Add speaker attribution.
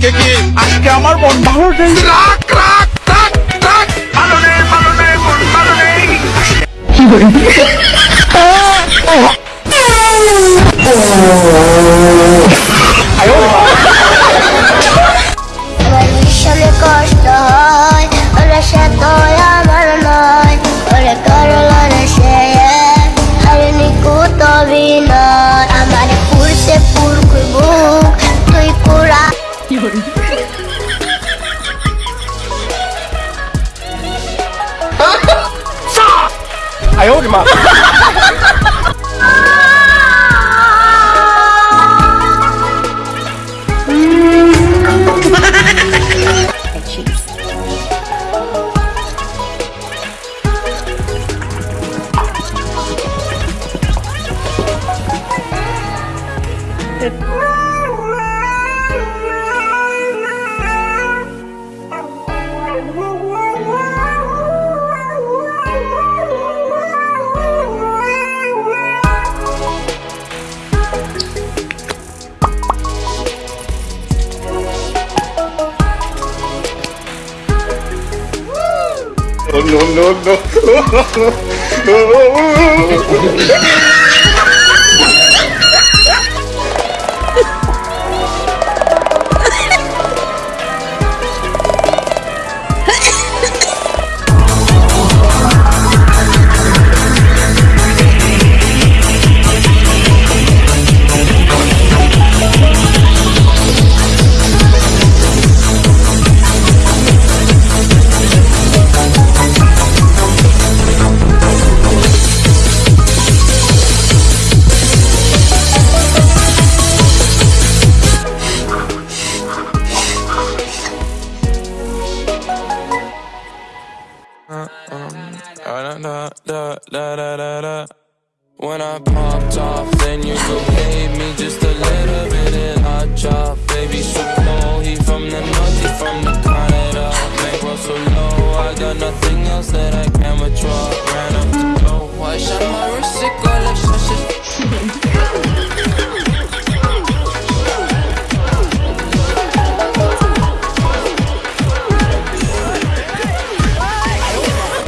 Speaker 1: আজকে কি আজকে আমার মন ভালো নেই। রাখ রাখ রাখ রাখ। ভালো নেই ভালো নেই মন ভালো নেই।
Speaker 2: 哎呦我的妈！
Speaker 3: Da, da, da, da, da, da. When I popped off, then you could pay